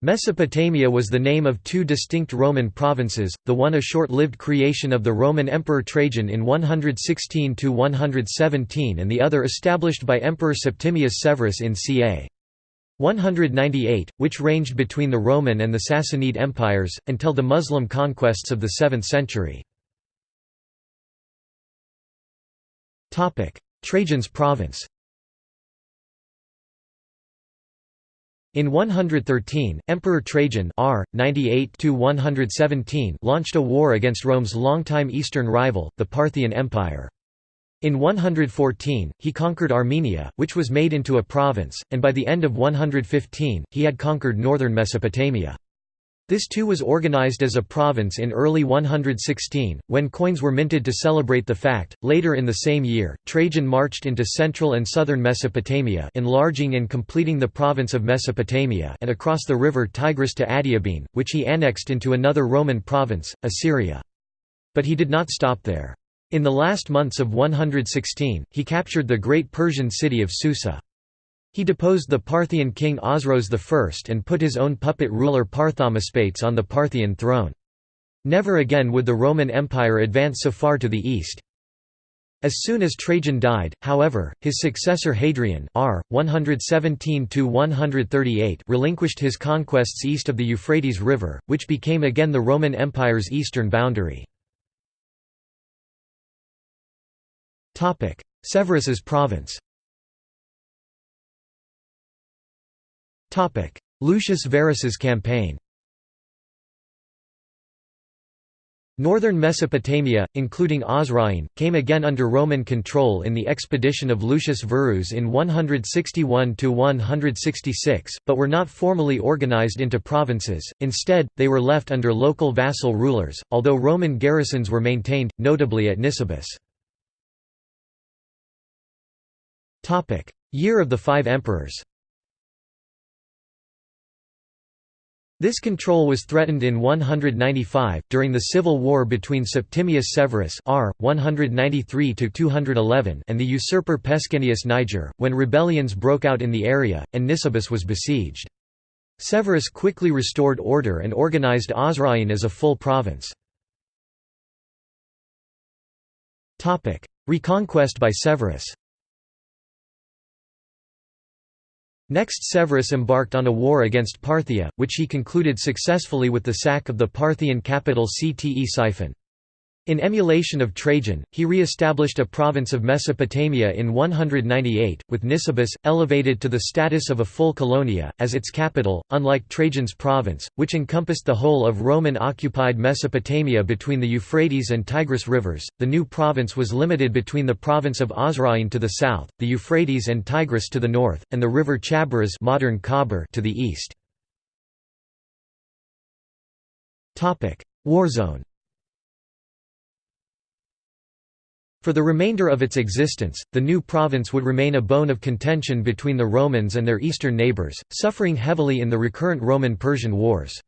Mesopotamia was the name of two distinct Roman provinces, the one a short-lived creation of the Roman Emperor Trajan in 116–117 and the other established by Emperor Septimius Severus in ca. 198, which ranged between the Roman and the Sassanid empires, until the Muslim conquests of the 7th century. Trajan's province In 113, Emperor Trajan R. 98 launched a war against Rome's longtime eastern rival, the Parthian Empire. In 114, he conquered Armenia, which was made into a province, and by the end of 115, he had conquered northern Mesopotamia. This too was organized as a province in early 116, when coins were minted to celebrate the fact. Later in the same year, Trajan marched into central and southern Mesopotamia, enlarging and completing the province of Mesopotamia, and across the river Tigris to Adiabene, which he annexed into another Roman province, Assyria. But he did not stop there. In the last months of 116, he captured the great Persian city of Susa. He deposed the Parthian king Osroes I and put his own puppet ruler Parthamaspates on the Parthian throne. Never again would the Roman Empire advance so far to the east. As soon as Trajan died, however, his successor Hadrian R. 117 relinquished his conquests east of the Euphrates River, which became again the Roman Empire's eastern boundary. Severus's province Lucius Verus's campaign. Northern Mesopotamia, including Osroene, came again under Roman control in the expedition of Lucius Verus in 161–166, but were not formally organized into provinces, instead, they were left under local vassal rulers, although Roman garrisons were maintained, notably at Nisibis. Year of the Five Emperors This control was threatened in 195, during the civil war between Septimius Severus R. 193 and the usurper Pescennius Niger, when rebellions broke out in the area, and Nisibis was besieged. Severus quickly restored order and organized Osroene as a full province. Reconquest by Severus Next Severus embarked on a war against Parthia, which he concluded successfully with the sack of the Parthian capital Ctesiphon. In emulation of Trajan, he re-established a province of Mesopotamia in 198, with Nisibis, elevated to the status of a full colonia, as its capital, unlike Trajan's province, which encompassed the whole of Roman-occupied Mesopotamia between the Euphrates and Tigris rivers. The new province was limited between the province of Osroene to the south, the Euphrates and Tigris to the north, and the river Chaboras modern Khabur to the east. Warzone For the remainder of its existence, the new province would remain a bone of contention between the Romans and their eastern neighbours, suffering heavily in the recurrent Roman-Persian wars.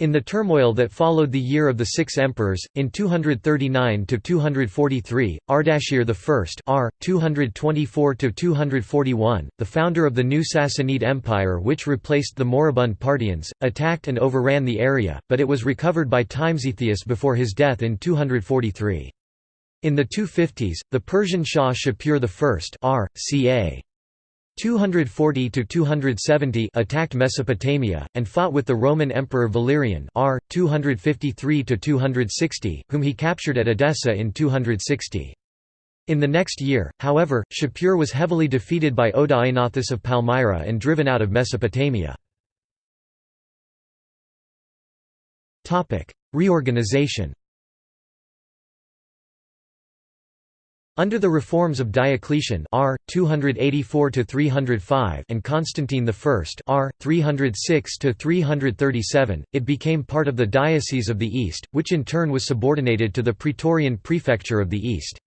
In the turmoil that followed the year of the six emperors, in 239–243, Ardashir I r. 224–241, the founder of the new Sassanid Empire which replaced the moribund Parthians, attacked and overran the area, but it was recovered by Timesitheus before his death in 243. In the 250s, the Persian Shah Shapur I r. ca. 240–270 attacked Mesopotamia, and fought with the Roman Emperor Valerian r. 253–260, whom he captured at Edessa in 260. In the next year, however, Shapur was heavily defeated by Odaenathus of Palmyra and driven out of Mesopotamia. Reorganization Under the reforms of Diocletian R. 284 and Constantine I R. 306–337, it became part of the Diocese of the East, which in turn was subordinated to the Praetorian Prefecture of the East.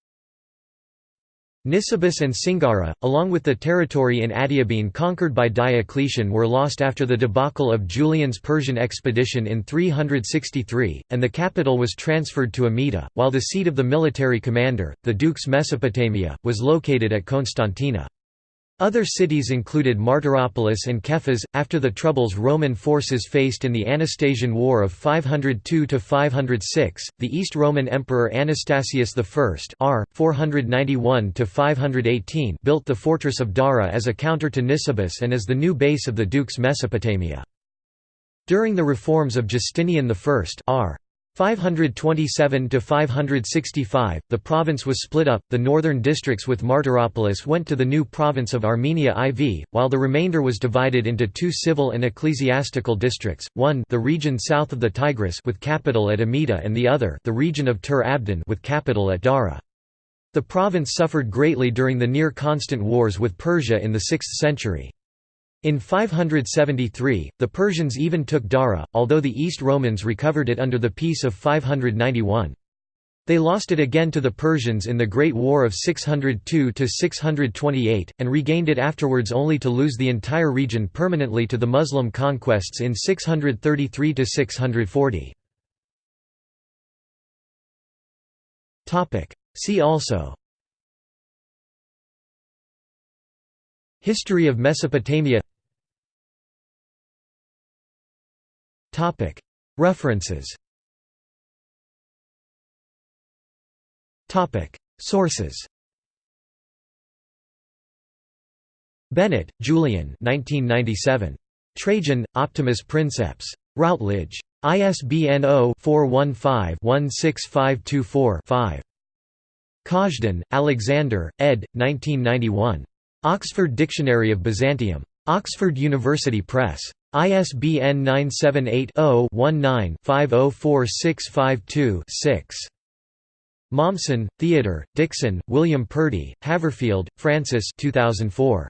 Nisibis and Singara, along with the territory in Adiabene conquered by Diocletian were lost after the debacle of Julian's Persian expedition in 363, and the capital was transferred to Amida, while the seat of the military commander, the Dukes Mesopotamia, was located at Constantina. Other cities included Martyropolis and Kephas. After the troubles Roman forces faced in the Anastasian War of 502–506, the East Roman Emperor Anastasius I r. 491–518 built the fortress of Dara as a counter to Nisibis and as the new base of the Dukes Mesopotamia. During the reforms of Justinian I r. 527 to 565 the province was split up the northern districts with Martyropolis went to the new province of Armenia IV while the remainder was divided into two civil and ecclesiastical districts one the region south of the Tigris with capital at Amida and the other the region of Tur Abdin with capital at Dara. The province suffered greatly during the near constant wars with Persia in the 6th century in 573, the Persians even took Dara, although the East Romans recovered it under the Peace of 591. They lost it again to the Persians in the Great War of 602–628, and regained it afterwards only to lose the entire region permanently to the Muslim conquests in 633–640. See also History of Mesopotamia References Sources Bennett, Julian 1997. Trajan, Optimus Princeps. Routledge. ISBN 0-415-16524-5. Kazhdan, Alexander, ed. 1991. Oxford Dictionary of Byzantium. Oxford University Press. ISBN 978-0-19-504652-6. Mommsen, Theodore, Dickson, William Purdy, Haverfield, Francis 2004.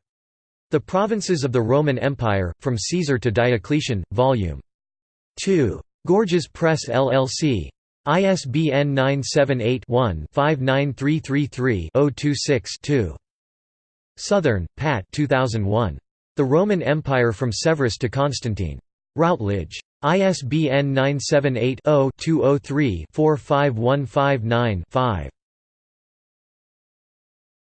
The Provinces of the Roman Empire, From Caesar to Diocletian, Vol. 2. Gorgias Press LLC. ISBN 978 one 59333 026 2 Southern, Pat 2001. The Roman Empire from Severus to Constantine. Routledge. ISBN 978 0 203 45159 5.